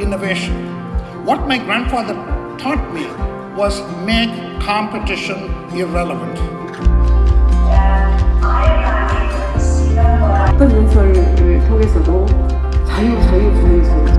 innovation. What my grandfather taught me was make competition irrelevant. 어떤 연설을 통해서도 자유, 자유, 자유, 자유.